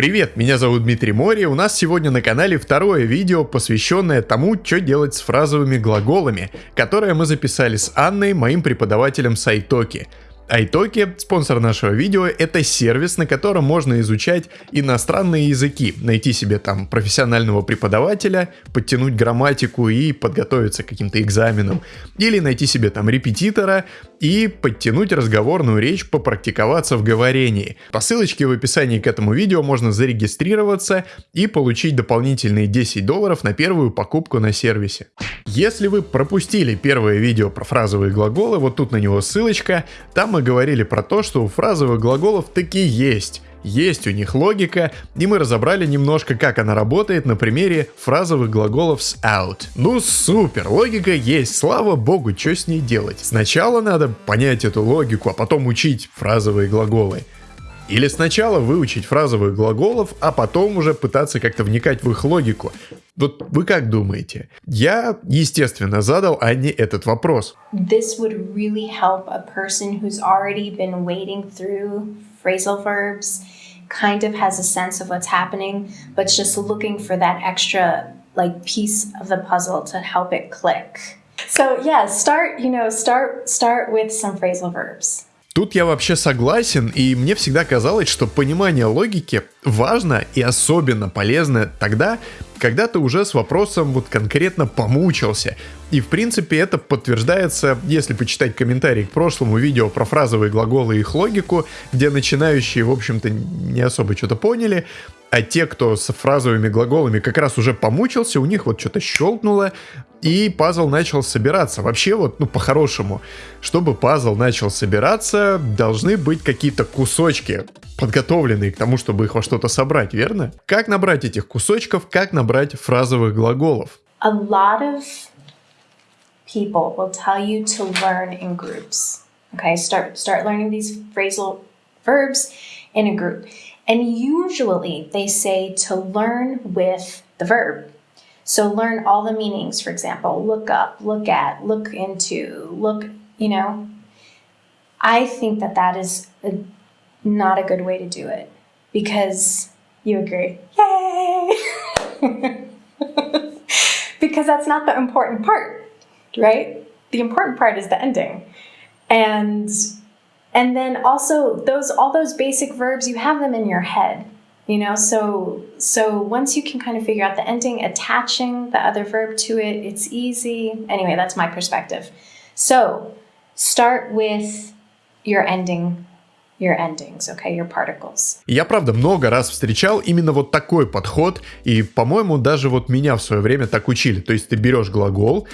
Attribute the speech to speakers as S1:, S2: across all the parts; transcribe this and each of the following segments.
S1: Привет, меня зовут Дмитрий Мори, у нас сегодня на канале второе видео, посвященное тому, что делать с фразовыми глаголами, которое мы записали с Анной, моим преподавателем с Айтоки. Спонсор нашего видео, это сервис, на котором можно изучать иностранные языки, найти себе там профессионального преподавателя, подтянуть грамматику и подготовиться к каким-то экзаменам, или найти себе там репетитора и подтянуть разговорную речь, попрактиковаться в говорении. По ссылочке в описании к этому видео можно зарегистрироваться и получить дополнительные 10 долларов на первую покупку на сервисе. Если вы пропустили первое видео про фразовые глаголы, вот тут на него ссылочка, там мы говорили про то, что у фразовых глаголов таки есть. Есть у них логика, и мы разобрали немножко, как она работает на примере фразовых глаголов с out. Ну супер, логика есть, слава богу, что с ней делать? Сначала надо понять эту логику, а потом учить фразовые глаголы. Или сначала выучить фразовых глаголов, а потом уже пытаться как-то вникать в их логику. Вот вы как думаете? Я, естественно, задал Анне этот вопрос.
S2: This would really help a person who's already been wading through phrasal verbs, kind of has a sense of what's happening, but just looking for that extra like piece of the puzzle to help it click. So yeah, start, you know, start start with some phrasal verbs.
S1: Тут я вообще согласен, и мне всегда казалось, что понимание логики важно и особенно полезно тогда, когда ты уже с вопросом вот конкретно помучился. И в принципе это подтверждается, если почитать комментарии к прошлому видео про фразовые глаголы и их логику, где начинающие, в общем-то, не особо что-то поняли, а те, кто с фразовыми глаголами как раз уже помучился, у них вот что-то щелкнуло, и пазл начал собираться. Вообще вот, ну, по-хорошему, чтобы пазл начал собираться, должны быть какие-то кусочки, подготовленные к тому, чтобы их во что-то собрать, верно? Как набрать этих кусочков, как набрать фразовых глаголов?
S2: A lot of people will tell you to learn in groups. Okay, start start learning these phrasal verbs in a group. And usually they say to learn with the verb. So learn all the meanings, for example, look up, look at, look into, look, you know. I think that that is a, not a good way to do it because you agree. Yay! because that's not the important part, right? The important part is the ending. And and then also those all those basic verbs you have them in your head you know so so once you can kind of figure out the ending attaching the other verb to it it's easy anyway that's my perspective so start with your ending your endings, okay, your particles.
S1: Я, правда, много раз встречал именно вот такой подход, и, по-моему, даже вот меня в свое время так учили. То есть ты берешь глагол,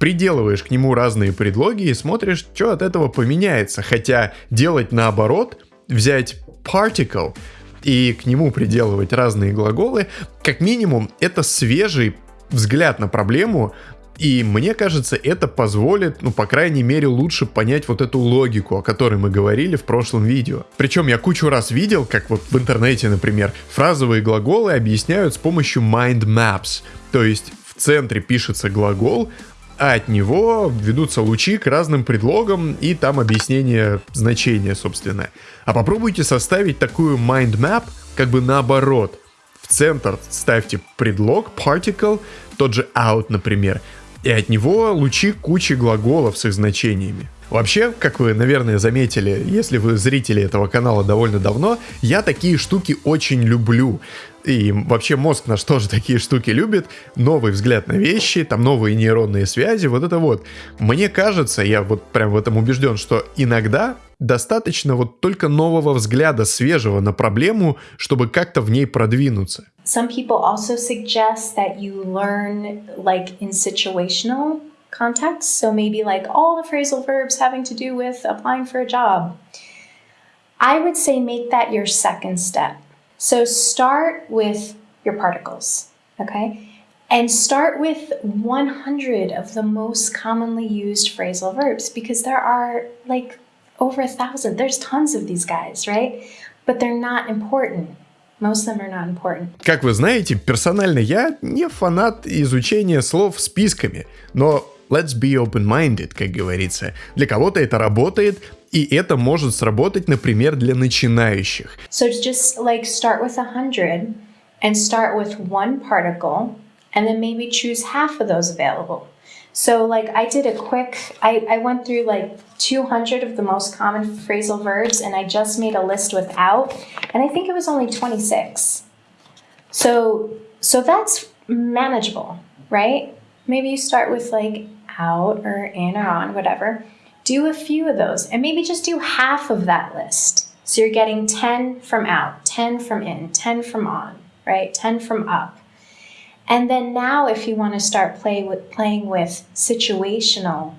S1: приделываешь к нему разные предлоги и смотришь, что от этого поменяется. Хотя делать наоборот, взять particle и к нему приделывать разные глаголы, как минимум это свежий взгляд на проблему, и мне кажется, это позволит, ну, по крайней мере, лучше понять вот эту логику, о которой мы говорили в прошлом видео. Причем я кучу раз видел, как вот в интернете, например, фразовые глаголы объясняют с помощью mind maps. То есть в центре пишется глагол, а от него ведутся лучи к разным предлогам и там объяснение значения, собственно. А попробуйте составить такую mind map как бы наоборот. В центр ставьте предлог particle, тот же out, например, и от него лучи кучи глаголов с их значениями. Вообще, как вы, наверное, заметили, если вы зрители этого канала довольно давно, я такие штуки очень люблю. И вообще мозг наш тоже такие штуки любит. Новый взгляд на вещи, там новые нейронные связи, вот это вот. Мне кажется, я вот прям в этом убежден, что иногда достаточно вот только нового взгляда, свежего на проблему, чтобы как-то в ней продвинуться.
S2: Some people also suggest that you learn like in situational context. So maybe like all the phrasal verbs having to do with applying for a job. I would say make that your second step. So start with your particles, okay? And start with 100 of the most commonly used phrasal verbs because there are like over a thousand. There's tons of these guys, right? But they're not important. Most of them are not important.
S1: Как вы знаете, персонально я не фанат изучения слов списками, но let's be open-minded, как говорится. Для кого-то это работает, И это может сработать, например, для начинающих.
S2: So just like start with a hundred and start with one particle and then maybe choose half of those available. So like I did a quick, I, I went through like 200 of the most common phrasal verbs and I just made a list without, and I think it was only 26. So, so that's manageable, right? Maybe you start with like out or in or on, whatever. Do a few of those and maybe just do half of that list. So you're getting 10 from out, 10 from in, 10 from on, right? 10 from up. And then now, if you want to start play with, playing with situational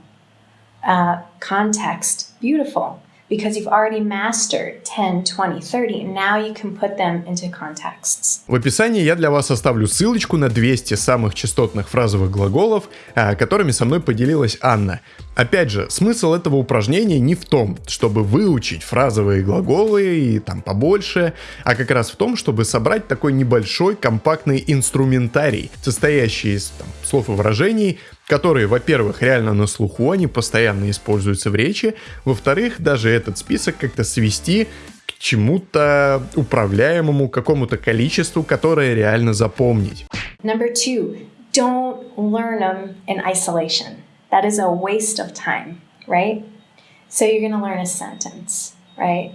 S2: uh, context, beautiful. Because you've already mastered 10, 20, 30, and now you can put them into contexts.
S1: В описании я для вас оставлю ссылочку на 200 самых частотных фразовых глаголов, а, которыми со мной поделилась Анна. Опять же, смысл этого упражнения не в том, чтобы выучить фразовые глаголы и там побольше, а как раз в том, чтобы собрать такой небольшой компактный инструментарий, состоящий из там, слов и выражений, которые, во-первых, реально на слуху, они постоянно используются в речи, во-вторых, даже этот список как-то свести к чему-то управляемому, какому-то количеству, которое реально запомнить.
S2: Number two, don't learn them in isolation. That is a waste of time, right? So you're going learn a sentence, right?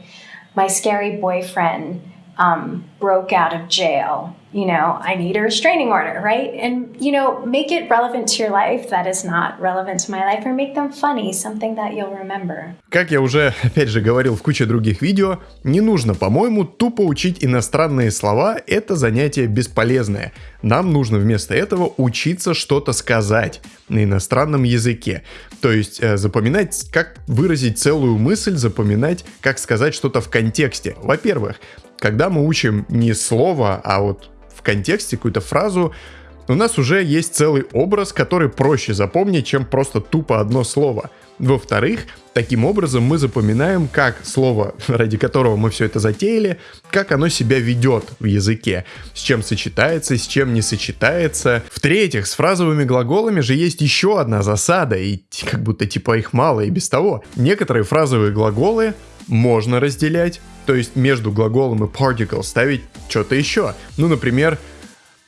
S2: My scary boyfriend um, broke out of jail, you know, I need a restraining order, right? And, you know, make it relevant to your life that is not relevant to my life, or make them funny, something that you'll remember.
S1: Как я уже, опять же, говорил в куче других видео, не нужно, по-моему, тупо учить иностранные слова, это занятие бесполезное. Нам нужно вместо этого учиться что-то сказать на иностранном языке. То есть э, запоминать, как выразить целую мысль, запоминать, как сказать что-то в контексте. Во-первых, когда мы учим не слово, а вот контексте какую-то фразу, у нас уже есть целый образ, который проще запомнить, чем просто тупо одно слово. Во-вторых, таким образом мы запоминаем, как слово, ради которого мы все это затеяли, как оно себя ведет в языке, с чем сочетается, с чем не сочетается. В-третьих, с фразовыми глаголами же есть еще одна засада, и как будто типа их мало и без того. Некоторые фразовые глаголы можно разделять, то есть между глаголом и particle ставить что-то еще. Ну, например,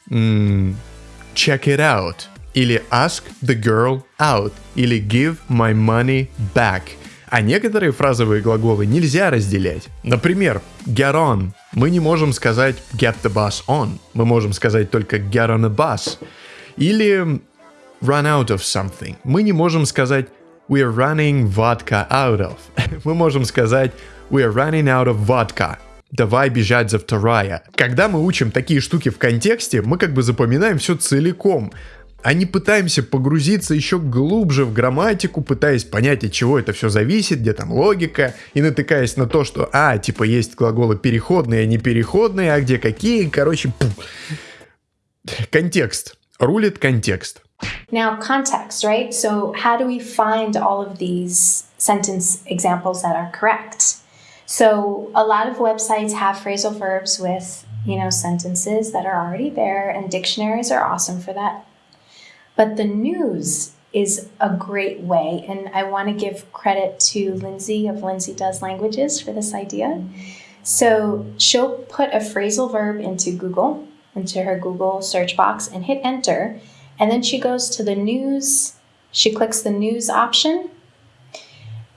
S1: check it out, или ask the girl out, или give my money back. А некоторые фразовые глаголы нельзя разделять. Например, get on. Мы не можем сказать get the bus on. Мы можем сказать только get on a bus. Или run out of something. Мы не можем сказать we're running vodka out of. Мы можем сказать We're running out of vodka. Давай бежать за вторая. Когда мы учим такие штуки в контексте, мы как бы запоминаем все целиком, а не пытаемся погрузиться еще глубже в грамматику, пытаясь понять, от чего это все зависит, где там логика, и натыкаясь на то, что, а, типа, есть глаголы переходные, а не переходные, а где какие, короче, пу. контекст. Рулит контекст.
S2: Now, context, right? So, how do we find all of these sentence examples that are correct? So a lot of websites have phrasal verbs with, you know, sentences that are already there, and dictionaries are awesome for that. But the news is a great way, and I want to give credit to Lindsay of Lindsay Does Languages for this idea. So she'll put a phrasal verb into Google, into her Google search box, and hit enter. And then she goes to the news, she clicks the news option,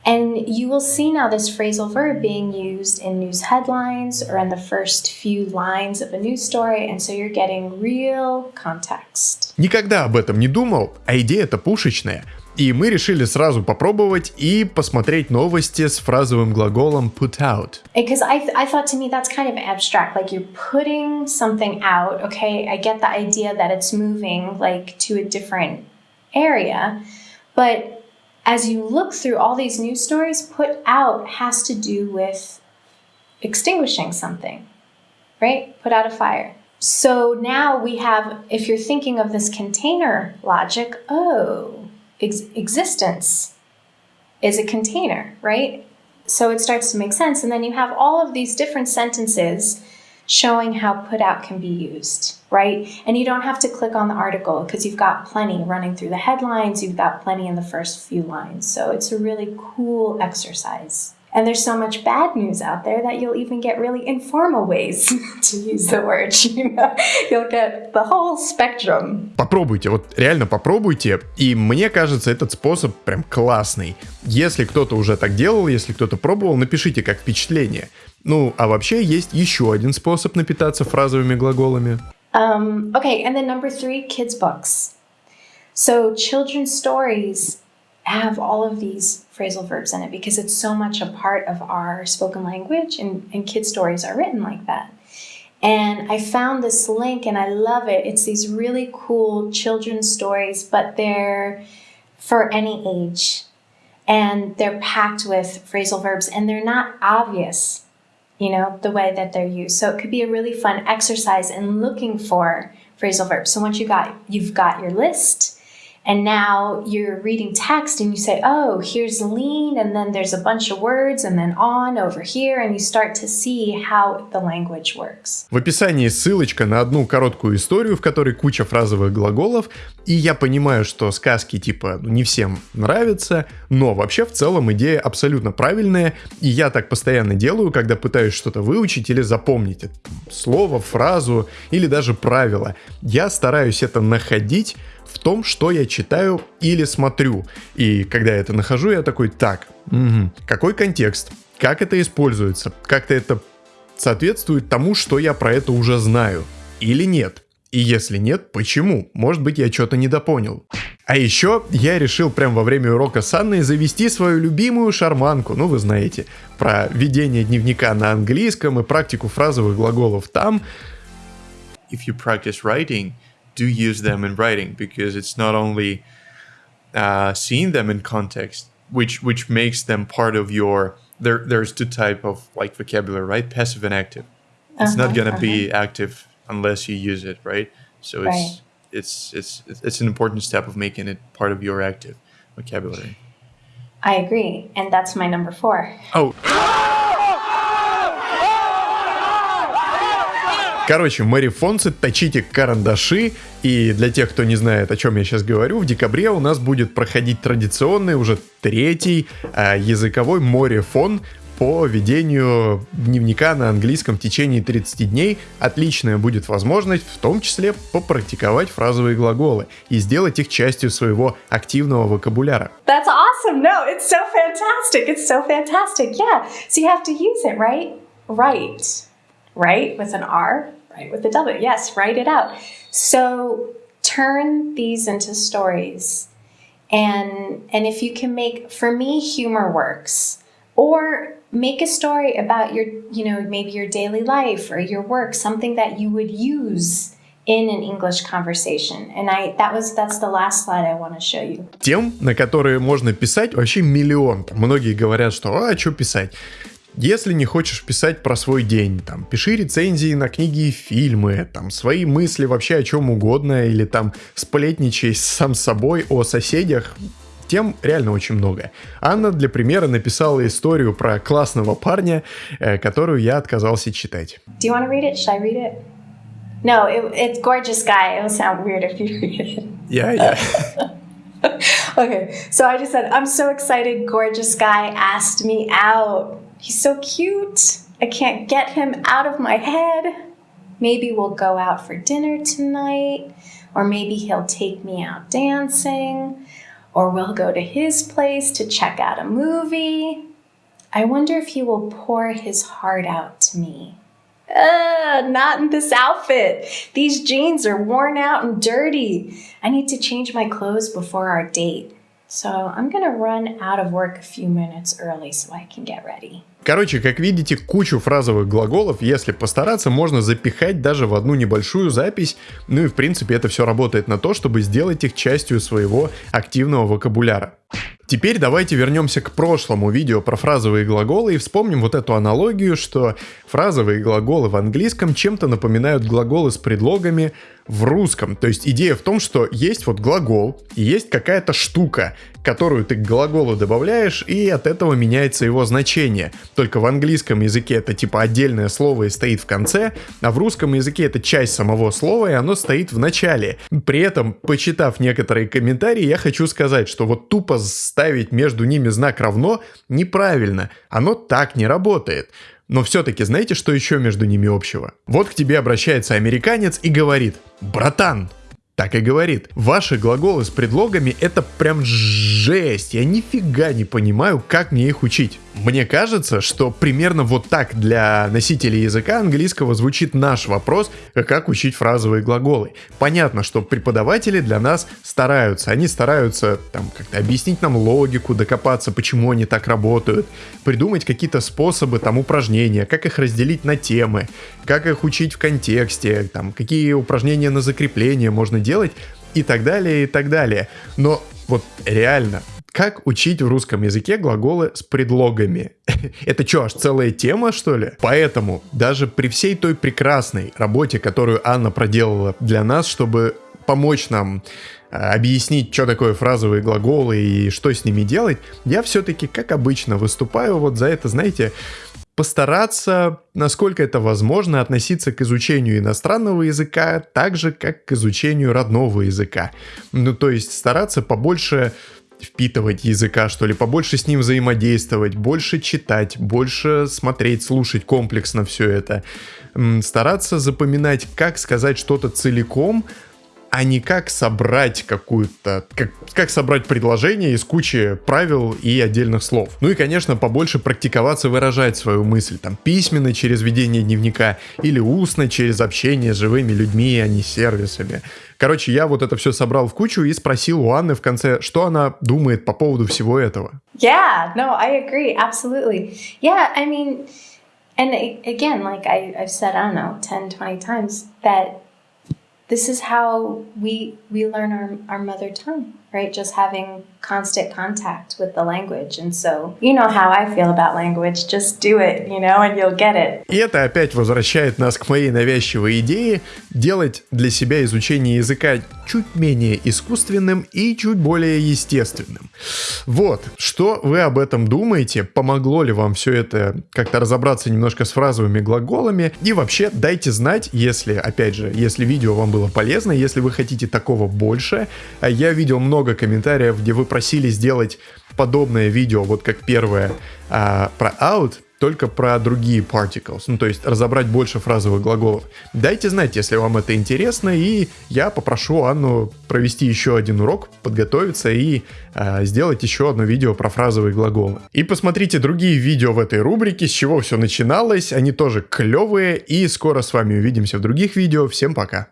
S2: and you will see now this phrasal verb being used in news headlines or in the first few lines of a news story, and so you're getting real context.
S1: Никогда об этом не думал, а идея-то пушечная. И мы решили сразу попробовать и посмотреть новости с фразовым глаголом put out.
S2: Because I, th I thought to me that's kind of abstract, like you're putting something out. Okay, I get the idea that it's moving like to a different area, but as you look through all these news stories, put out has to do with extinguishing something, right? Put out a fire. So now we have, if you're thinking of this container logic, oh, ex existence is a container, right? So it starts to make sense. And then you have all of these different sentences showing how put out can be used, right? And you don't have to click on the article because you've got plenty running through the headlines, you've got plenty in the first few lines. So it's a really cool exercise. And there's so much bad news out there that you'll even get really informal ways to use the word. You know, you'll get the whole spectrum.
S1: Попробуйте, вот реально попробуйте. И мне кажется, этот способ прям классный. Если кто-то уже так делал, если кто-то пробовал, напишите как впечатление. Ну, а вообще есть еще один способ напитаться фразовыми глаголами.
S2: Um, okay, and then number three, kids' books. So children's stories have all of these phrasal verbs in it because it's so much a part of our spoken language and, and kid stories are written like that. And I found this link and I love it. It's these really cool children's stories, but they're for any age. And they're packed with phrasal verbs and they're not obvious, you know, the way that they're used. So it could be a really fun exercise in looking for phrasal verbs. So once you got you've got your list, and now you're reading text and you say, oh, here's lean, and then there's a bunch of words, and then on over here, and you start to see how the language works.
S1: В описании ссылочка на одну короткую историю, в которой куча фразовых глаголов, и я понимаю, что сказки типа ну, не всем нравятся, но вообще в целом идея абсолютно правильная, и я так постоянно делаю, когда пытаюсь что-то выучить или запомнить слово, фразу или даже правило. Я стараюсь это находить в том, что я читаю или смотрю. И когда я это нахожу, я такой, так, угу, какой контекст, как это используется, как-то это соответствует тому, что я про это уже знаю, или нет. И если нет, почему? Может быть, я что-то недопонял. А еще я решил прямо во время урока с Анной завести свою любимую шарманку, ну вы знаете, про ведение дневника на английском и практику фразовых глаголов там.
S3: If you practice writing, do use them in writing because it's not only uh, seeing them in context, which which makes them part of your. There, there's two type of like vocabulary, right? Passive and active. It's uh-huh, not gonna uh-huh. be active unless you use it, right? So it's it's it's it's an important step of making it part of your active vocabulary.
S2: I agree, and that's my number four.
S1: Oh. Короче, Мэри Фонсет, точите карандаши. И для тех, кто не знает, о чем я сейчас говорю, в декабре у нас будет проходить традиционный, уже третий э, языковой море-фон по ведению дневника на английском в течение 30 дней. Отличная будет возможность в том числе попрактиковать фразовые глаголы и сделать их частью своего активного вокабуляра.
S2: That's awesome! No, it's so fantastic! It's so fantastic! Yeah, so you have to use it, right? Right. Right? With an R? Right with the W. Yes, write it out. So turn these into stories. And and if you can make for me humor works or make a story about your you know maybe your daily life or your work something that you would use in an English conversation. And I that was that's the last slide I want to show you.
S1: Тем, на которые можно писать, вообще миллион. Многие говорят, что а что писать? Если не хочешь писать про свой день, там, пиши рецензии на книги и фильмы, там, свои мысли вообще о чем угодно, или там сплетничай сам с собой о соседях, тем реально очень много. Анна для примера написала историю про классного парня, э, которую я отказался читать.
S2: No, it, it's gorgeous guy. Sound weird if you read it.
S1: Yeah, yeah.
S2: okay, so I just said, I'm so excited. Gorgeous guy asked me out. He's so cute. I can't get him out of my head. Maybe we'll go out for dinner tonight, or maybe he'll take me out dancing, or we'll go to his place to check out a movie. I wonder if he will pour his heart out to me. Uh, not in this outfit. These jeans are worn out and dirty. I need to change my clothes before our date. So I'm gonna run out of work a few minutes early so I can get ready.
S1: Короче, как видите, кучу фразовых глаголов, если постараться, можно запихать даже в одну небольшую запись. Ну и в принципе это все работает на то, чтобы сделать их частью своего активного вокабуляра. Теперь давайте вернемся к прошлому видео про фразовые глаголы и вспомним вот эту аналогию, что фразовые глаголы в английском чем-то напоминают глаголы с предлогами в русском. То есть идея в том, что есть вот глагол и есть какая-то штука, которую ты к глаголу добавляешь, и от этого меняется его значение. Только в английском языке это типа отдельное слово и стоит в конце, а в русском языке это часть самого слова, и оно стоит в начале. При этом, почитав некоторые комментарии, я хочу сказать, что вот тупо ставить между ними знак равно неправильно. Оно так не работает. Но все-таки знаете, что еще между ними общего? Вот к тебе обращается американец и говорит, братан, так и говорит. Ваши глаголы с предлогами это прям жесть. Я нифига не понимаю, как мне их учить. Мне кажется, что примерно вот так для носителей языка английского звучит наш вопрос, как учить фразовые глаголы. Понятно, что преподаватели для нас стараются. Они стараются там как-то объяснить нам логику, докопаться, почему они так работают, придумать какие-то способы, там упражнения, как их разделить на темы, как их учить в контексте, там какие упражнения на закрепление можно делать и так далее, и так далее. Но вот реально, как учить в русском языке глаголы с предлогами? Это что, аж целая тема, что ли? Поэтому даже при всей той прекрасной работе, которую Анна проделала для нас, чтобы помочь нам э, объяснить, что такое фразовые глаголы и что с ними делать, я все-таки, как обычно, выступаю вот за это, знаете, постараться, насколько это возможно, относиться к изучению иностранного языка так же, как к изучению родного языка. Ну, то есть стараться побольше впитывать языка, что ли, побольше с ним взаимодействовать, больше читать, больше смотреть, слушать комплексно все это. Стараться запоминать, как сказать что-то целиком, а не как собрать какую-то, как, как собрать предложение из кучи правил и отдельных слов. Ну и, конечно, побольше практиковаться выражать свою мысль, там, письменно через ведение дневника или устно через общение с живыми людьми, а не сервисами. Короче, я вот это все собрал в кучу и спросил у Анны в конце, что она думает по поводу всего этого.
S2: Yeah, no, I agree, absolutely. Yeah, I mean, and again, like I, I've said, I don't know, 10, 20 times, that this is how we we learn our, our mother tongue right? Just having constant contact with the language. And so you know how i feel about language. Just do it you know and you'll get it.
S1: И это опять возвращает нас к моей навязчивой идее делать для себя изучение языка чуть менее искусственным и чуть более естественным. Вот. Что вы об этом думаете? Помогло ли вам все это как-то разобраться немножко с фразовыми глаголами? И вообще дайте знать если опять же если видео вам было полезно если вы хотите такого больше. Я видел много много комментариев, где вы просили сделать подобное видео, вот как первое а, про out, только про другие particles, ну то есть разобрать больше фразовых глаголов. Дайте знать, если вам это интересно, и я попрошу Анну провести еще один урок, подготовиться и э, сделать еще одно видео про фразовые глаголы. И посмотрите другие видео в этой рубрике, с чего все начиналось, они тоже клевые, и скоро с вами увидимся в других видео. Всем пока!